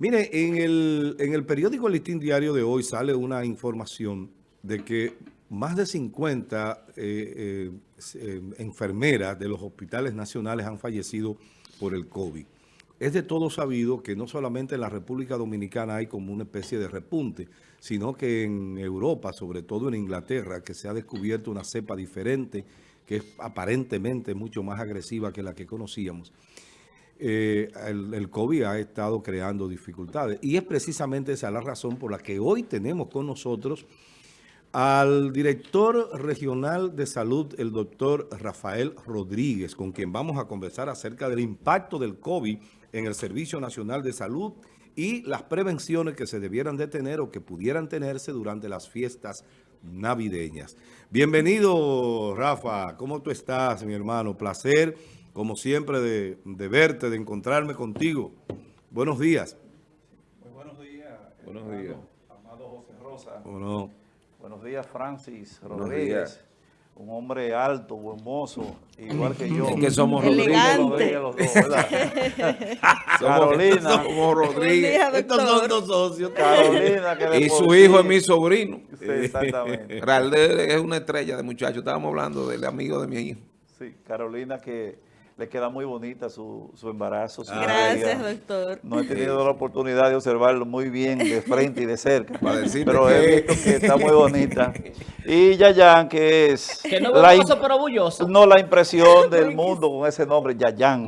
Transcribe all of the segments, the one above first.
Mire, en el, en el periódico El Listín Diario de hoy sale una información de que más de 50 eh, eh, eh, enfermeras de los hospitales nacionales han fallecido por el COVID. Es de todo sabido que no solamente en la República Dominicana hay como una especie de repunte, sino que en Europa, sobre todo en Inglaterra, que se ha descubierto una cepa diferente, que es aparentemente mucho más agresiva que la que conocíamos. Eh, el, COVID ha estado creando dificultades. Y es precisamente esa la razón por la que hoy tenemos con nosotros al director regional de salud, el doctor Rafael Rodríguez, con quien vamos a conversar acerca del impacto del COVID en el Servicio Nacional de Salud y las prevenciones que se debieran de tener o que pudieran tenerse durante las fiestas navideñas. Bienvenido, Rafa. ¿Cómo tú estás, mi hermano? Placer como siempre, de, verte, de encontrarme contigo. Buenos días. Muy buenos días. Buenos días. Amado José Rosa. Bueno. Buenos días, Francis Rodríguez. Un hombre alto, buen mozo, igual que yo. que somos Rodríguez. Los dos, Carolina. Somos Rodríguez. Estos son dos socios. Carolina. Que y su hijo es mi sobrino. Sí, exactamente. Realde es una estrella de muchacho. Estábamos hablando del amigo de mi hijo. Sí, Carolina que le queda muy bonita su, su embarazo. Gracias, doctor. No he tenido la oportunidad de observarlo muy bien de frente y de cerca, pero he visto que está muy bonita. Y Yayan, que es... Que no es hermoso, pero orgulloso. No, la impresión del mundo con ese nombre, Yayan,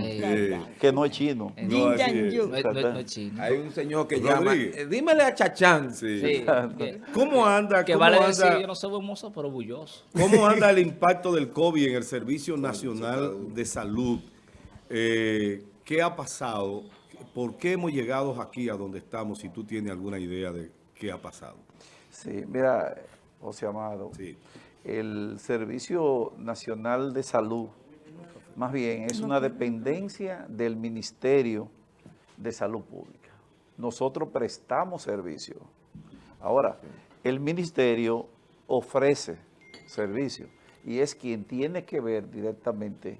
que no es chino. No, es chino. Hay un señor que llama, eh, dímele a Chachán. Sí. ¿Cómo anda? Que vale decir, yo no soy hermoso, pero orgulloso. ¿Cómo anda el impacto del COVID en el Servicio Nacional de Salud? Eh, ¿Qué ha pasado? ¿Por qué hemos llegado aquí a donde estamos? Si tú tienes alguna idea de qué ha pasado. Sí, mira, José Amado, el Servicio Nacional de Salud, más bien, es una dependencia del Ministerio de Salud Pública. Nosotros prestamos servicio. Ahora, el Ministerio ofrece servicio y es quien tiene que ver directamente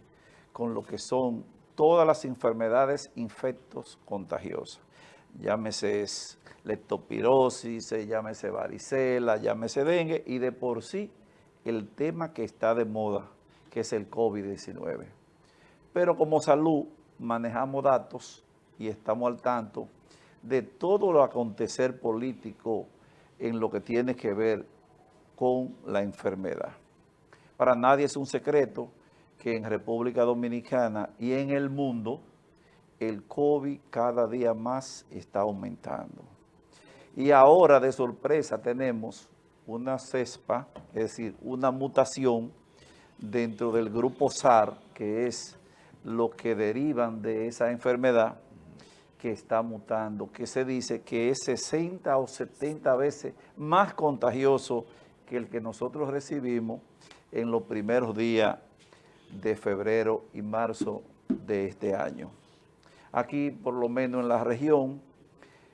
con lo que son todas las enfermedades infectos contagiosas. Llámese leptospirosis, llámese varicela, llámese dengue y de por sí el tema que está de moda, que es el COVID-19. Pero como salud manejamos datos y estamos al tanto de todo lo acontecer político en lo que tiene que ver con la enfermedad. Para nadie es un secreto que en República Dominicana y en el mundo el COVID cada día más está aumentando. Y ahora de sorpresa tenemos una cespa, es decir, una mutación dentro del grupo SAR, que es lo que derivan de esa enfermedad que está mutando, que se dice que es 60 o 70 veces más contagioso que el que nosotros recibimos en los primeros días de febrero y marzo de este año. Aquí, por lo menos en la región,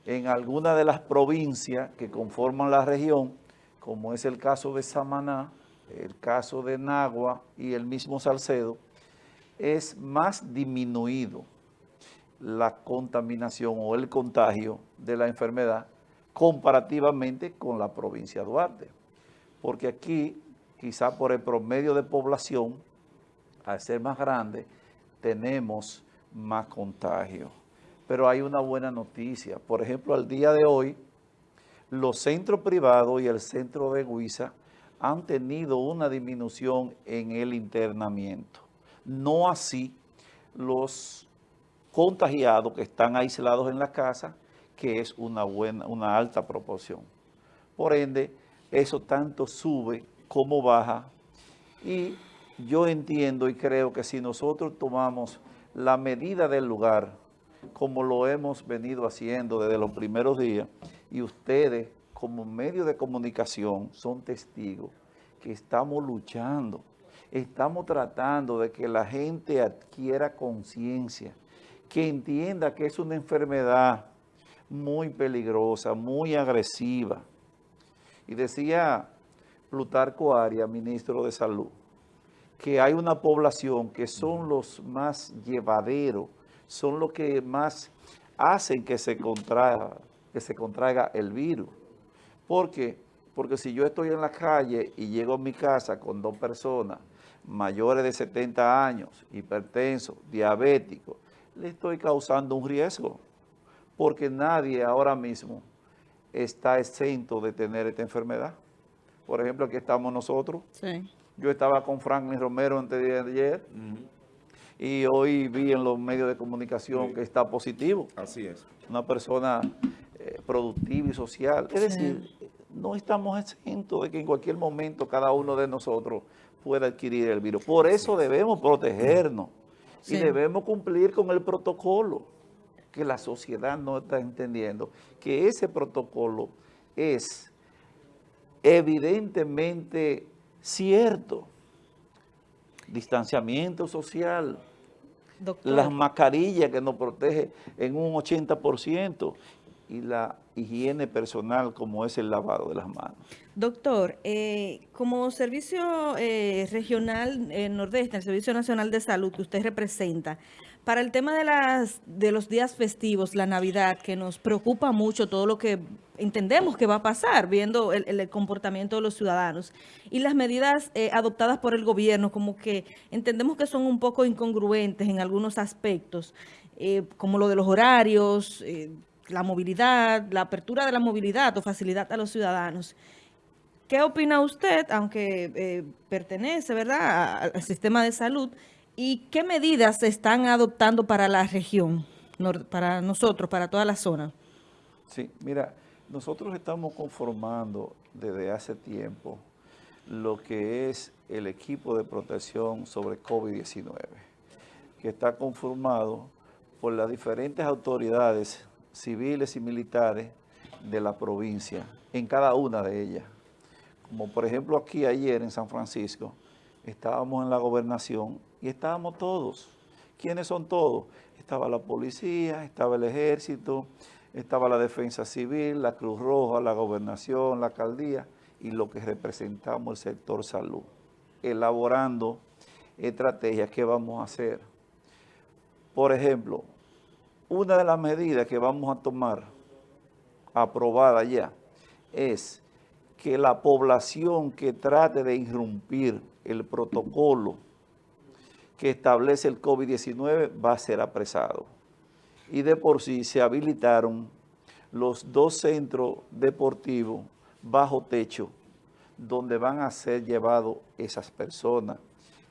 en alguna de las provincias que conforman la región, como es el caso de Samaná, el caso de Nagua y el mismo Salcedo, es más disminuido la contaminación o el contagio de la enfermedad comparativamente con la provincia de Duarte. Porque aquí, quizá por el promedio de población, al ser más grande, tenemos más contagio. Pero hay una buena noticia. Por ejemplo, al día de hoy, los centros privados y el centro de Huiza han tenido una disminución en el internamiento. No así los contagiados que están aislados en la casa, que es una, buena, una alta proporción. Por ende, eso tanto sube como baja y yo entiendo y creo que si nosotros tomamos la medida del lugar, como lo hemos venido haciendo desde los primeros días, y ustedes como medio de comunicación son testigos que estamos luchando, estamos tratando de que la gente adquiera conciencia, que entienda que es una enfermedad muy peligrosa, muy agresiva. Y decía Plutarco Arias, ministro de Salud, que hay una población que son los más llevaderos, son los que más hacen que se contraiga, que se contraiga el virus. ¿Por qué? Porque si yo estoy en la calle y llego a mi casa con dos personas mayores de 70 años, hipertensos, diabéticos, le estoy causando un riesgo. Porque nadie ahora mismo está exento de tener esta enfermedad. Por ejemplo, aquí estamos nosotros. Yo estaba con Franklin Romero antes de ayer y hoy vi en los medios de comunicación que está positivo. Así es. Una persona eh, productiva y social. Es decir, no estamos exentos de que en cualquier momento cada uno de nosotros pueda adquirir el virus. Por eso debemos protegernos y debemos cumplir con el protocolo que la sociedad no está entendiendo, que ese protocolo es evidentemente cierto. Distanciamiento social, las mascarillas que nos protege en un 80% y la higiene personal como es el lavado de las manos. Doctor, eh, como servicio eh, regional eh, nordeste, el Servicio Nacional de Salud que usted representa, para el tema de, las, de los días festivos, la Navidad, que nos preocupa mucho todo lo que entendemos que va a pasar, viendo el, comportamiento de los ciudadanos, y las medidas adoptadas por el gobierno, como que entendemos que son un poco incongruentes en algunos aspectos, como lo de los horarios, la movilidad, la apertura de la movilidad o facilidad a los ciudadanos. ¿Qué opina usted, aunque pertenece ¿verdad? al sistema de salud, ¿Y qué medidas se están adoptando para la región, para nosotros, para toda la zona? Sí, mira, nosotros estamos conformando desde hace tiempo lo que es el equipo de protección sobre COVID-19, que está conformado por las diferentes autoridades civiles y militares de la provincia, en cada una de ellas. Como por ejemplo aquí ayer en San Francisco, estábamos en la gobernación y estábamos todos. ¿Quiénes son todos? Estaba la policía, estaba el ejército, estaba la defensa civil, la Cruz Roja, la gobernación, la alcaldía y lo que representamos el sector salud, elaborando estrategias que vamos a hacer. Por ejemplo, una de las medidas que vamos a tomar, aprobada ya, es que la población que trate de irrumpir el protocolo que establece el COVID-19 va a ser apresado. Y de por sí se habilitaron los dos centros deportivos bajo techo donde van a ser llevados esas personas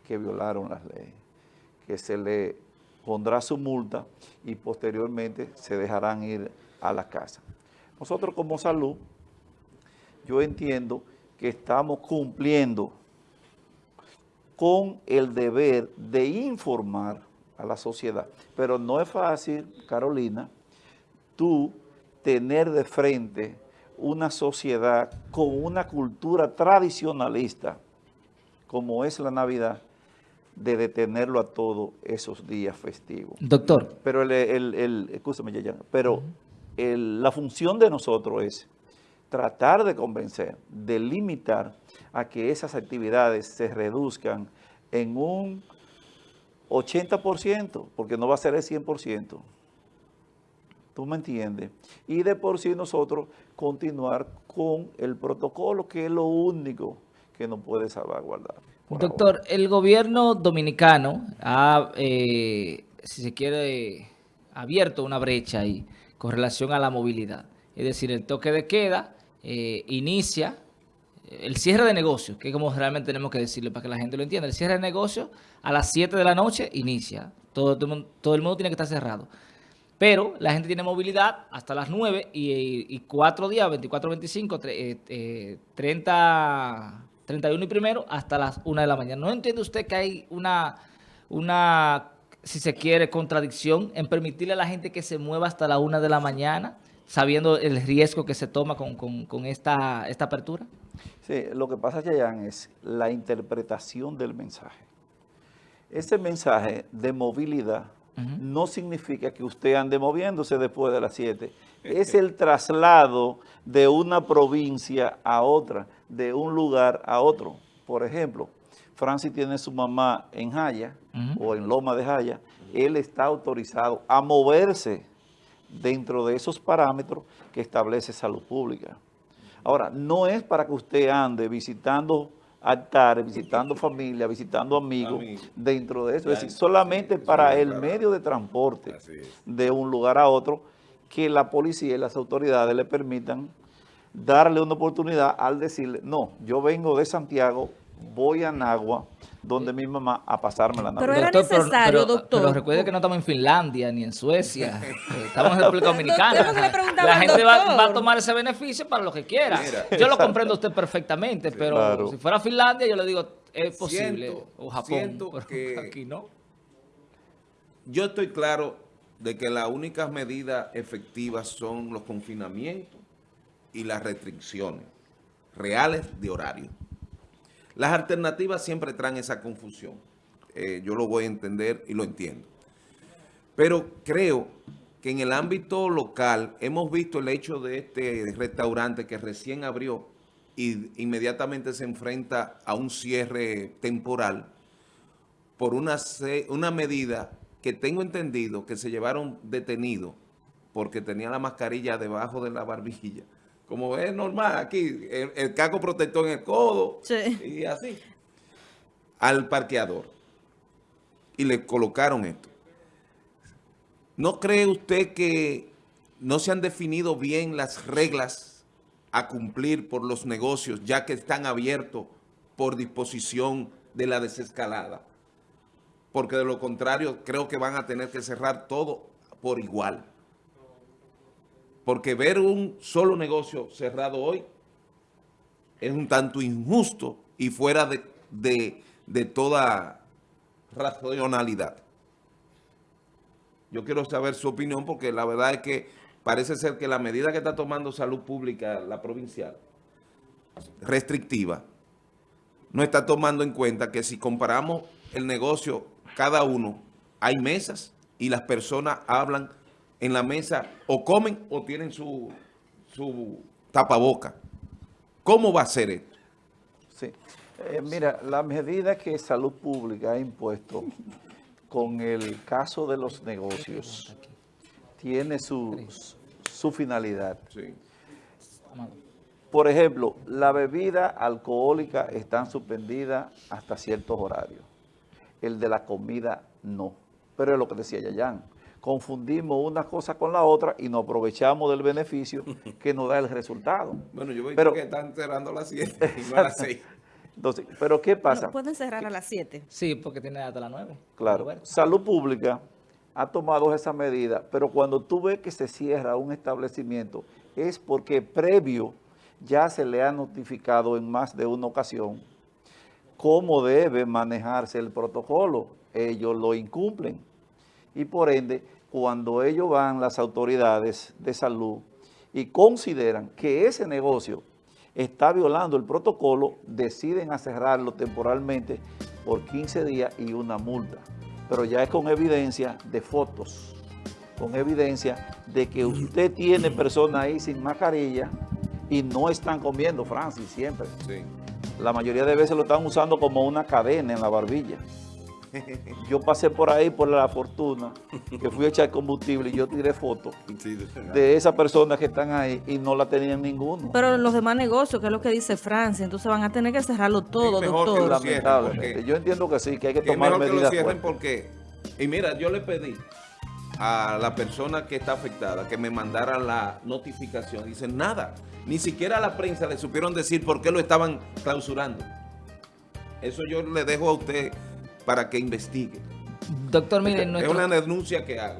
que violaron las leyes, que se le pondrá su multa y posteriormente se dejarán ir a la casa. Nosotros como salud, yo entiendo que estamos cumpliendo con el deber de informar a la sociedad. Pero no es fácil, Carolina, tú tener de frente una sociedad con una cultura tradicionalista, como es la Navidad, de detenerlo a todos esos días festivos. Doctor. Pero, el, el, pero la función de nosotros es tratar de convencer, de limitar a que esas actividades se reduzcan en un 80%, porque no va a ser el 100%. ¿Tú me entiendes? Y de por sí nosotros continuar con el protocolo, que es lo único que nos puede salvaguardar. Doctor, el gobierno dominicano ha, eh, si se quiere, abierto una brecha ahí con relación a la movilidad. Es decir, el toque de queda eh, inicia el cierre de negocios, que es como realmente tenemos que decirlo para que la gente lo entienda. El cierre de negocios a las 7 de la noche inicia. Todo, todo, el mundo tiene que estar cerrado. Pero la gente tiene movilidad hasta las 9 y, cuatro días, 24, 25, 30, 31 y primero, hasta las 1 de la mañana. ¿No entiende usted que hay una, una, si se quiere, contradicción en permitirle a la gente que se mueva hasta la 1 de la mañana, sabiendo el riesgo que se toma con, con esta, esta apertura? Sí, lo que pasa, Chayanne, es la interpretación del mensaje. Ese mensaje de movilidad no significa que usted ande moviéndose después de las 7. Es el traslado de una provincia a otra, de un lugar a otro. Por ejemplo, Francis tiene su mamá en Jaya o en Loma de Jaya. Él está autorizado a moverse dentro de esos parámetros que establece salud pública. Ahora, no es para que usted ande visitando altares, visitando familia, visitando amigos dentro de eso. Es decir, solamente para el medio de transporte de un lugar a otro que la policía y las autoridades le permitan darle una oportunidad al decirle, no, yo vengo de Santiago, voy a Nagua, donde mi mamá a pasarme la Navidad. Pero era necesario, doctor. Pero recuerde que no estamos en Finlandia ni en Suecia, estamos en República Dominicana. la gente va, a tomar ese beneficio para lo que quiera. yo lo comprendo usted perfectamente, pero si fuera Finlandia yo le digo, es posible, o Japón, pero aquí no. Yo estoy claro de que las únicas medidas efectivas son los confinamientos y las restricciones reales de horario. Las alternativas siempre traen esa confusión. Eh, yo lo voy a entender y lo entiendo. Pero creo que en el ámbito local hemos visto el hecho de este restaurante que recién abrió y inmediatamente se enfrenta a un cierre temporal por una, una medida que tengo entendido que se llevaron detenidos porque tenía la mascarilla debajo de la barbilla como es normal aquí, el, caco protector en el codo y así, al parqueador. Y le colocaron esto. ¿No cree usted que no se han definido bien las reglas a cumplir por los negocios, ya que están abiertos por disposición de la desescalada? Porque de lo contrario, creo que van a tener que cerrar todo por igual. Porque ver un solo negocio cerrado hoy es un tanto injusto y fuera de, toda racionalidad. Yo quiero saber su opinión porque la verdad es que parece ser que la medida que está tomando salud pública, la provincial, restrictiva, no está tomando en cuenta que si comparamos el negocio, cada uno, hay mesas y las personas hablan en la mesa o comen o tienen su, su tapaboca. ¿Cómo va a ser esto? Sí. Eh, mira, la medida que Salud Pública ha impuesto con el caso de los negocios tiene su, su finalidad. Sí. Por ejemplo, la bebida alcohólica está suspendida hasta ciertos horarios. El de la comida no. Pero es lo que decía Yayan confundimos una cosa con la otra y nos aprovechamos del beneficio que nos da el resultado. Bueno, yo veo pero, que están cerrando a las 7 y no a las 6. Entonces, ¿pero qué pasa? pueden cerrar a las 7. Sí, porque tiene hasta las 9. Claro. Salud Pública ha tomado esa medida, pero cuando tú ves que se cierra un establecimiento es porque previo ya se le ha notificado en más de una ocasión cómo debe manejarse el protocolo. Ellos lo incumplen y por ende, cuando ellos van, las autoridades de salud, y consideran que ese negocio está violando el protocolo, deciden a cerrarlo temporalmente por 15 días y una multa. Pero ya es con evidencia de fotos, con evidencia de que usted tiene personas ahí sin mascarilla y no están comiendo, Francis, siempre. La mayoría de veces lo están usando como una cadena en la barbilla. Yo pasé por ahí por la fortuna, que fui a echar combustible y yo tiré fotos de esas personas que están ahí y no la tenían ninguno. Pero los demás negocios, que es lo que dice Francia, entonces van a tener que cerrarlo todo, doctor. Lamentablemente. Yo entiendo que sí, que hay que tomar medidas porque, y mira, yo le pedí a la persona que está afectada que me mandara la notificación. Dicen, nada, ni siquiera a la prensa le supieron decir por qué lo estaban clausurando. Eso yo le dejo a usted para que investigue. Doctor, miren, es una denuncia que hago.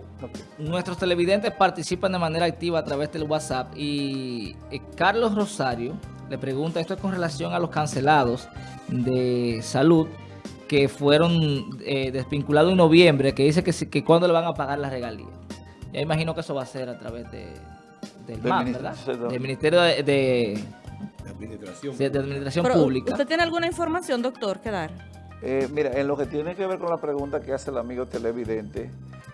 Nuestros televidentes participan de manera activa a través del WhatsApp y eh, Carlos Rosario le pregunta, esto es con relación a los cancelados de salud que fueron eh, desvinculados en noviembre, que dice que, que cuándo le van a pagar las regalías. Ya imagino que eso va a ser a través de, del MAP, ¿verdad? Del Ministerio de, Administración, de, Administración Pública. ¿Usted tiene alguna información, doctor, que dar? Eh, mira, en lo que tiene que ver con la pregunta que hace el amigo televidente,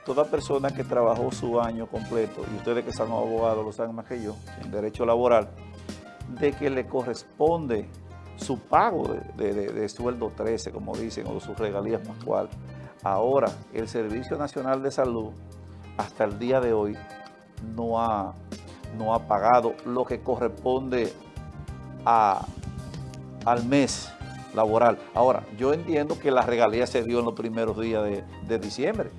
toda persona que trabajó su año completo, y ustedes que son abogados lo saben más que yo, en derecho laboral, de que le corresponde su pago de, sueldo 13, como dicen, o sus regalías pascual. Ahora, el Servicio Nacional de Salud, hasta el día de hoy, no ha, pagado lo que corresponde al mes laboral. Ahora, yo entiendo que la regalía se dio en los primeros días de, de diciembre.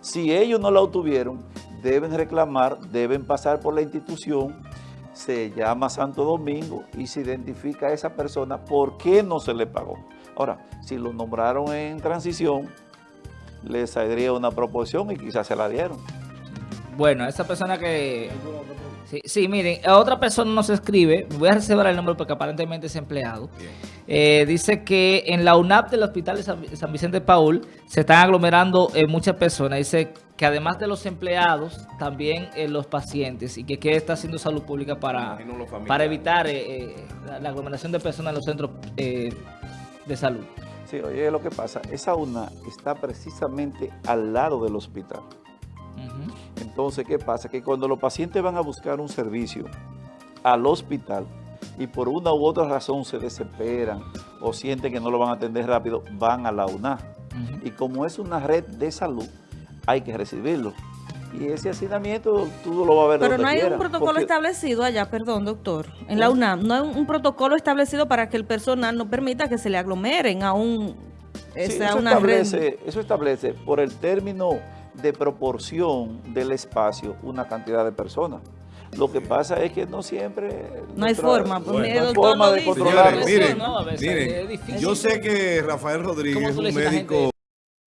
Si ellos no la obtuvieron, deben reclamar, deben pasar por la institución, se llama Santo Domingo y se identifica a esa persona por qué no se le pagó. Ahora, si lo nombraron en transición, le saldría una proporción y quizás se la dieron. Bueno, esa persona que... Sí, sí, miren, a otra persona nos escribe, voy a reservar el nombre porque aparentemente es empleado. Eh, dice que en la UNAP del Hospital de San, San Vicente Paul se están aglomerando eh, muchas personas. Dice que además de los empleados, también eh, los pacientes y que qué está haciendo salud pública para, para evitar eh, eh, la, la aglomeración de personas en los centros eh, de salud. Sí, oye, lo que pasa, esa UNA está precisamente al lado del hospital. Entonces, ¿qué pasa? Que cuando los pacientes van a buscar un servicio al hospital y por una u otra razón se desesperan o sienten que no lo van a atender rápido, van a la UNA. Y como es una red de salud, hay que recibirlo. Y ese hacinamiento tú lo vas a ver Pero donde no hay quiera, un protocolo porque- establecido allá, perdón, doctor, en la UNAM, no hay un, protocolo establecido para que el personal no permita que se le aglomeren a un, Sí, sea eso, una red. establece, eso establece por el término de proporción del espacio una cantidad de personas. Lo que pasa es que no siempre... No hay forma, pues, Bueno. mire, no hay forma de. Señores, miren, yo sé que Rafael Rodríguez ¿Cómo es un médico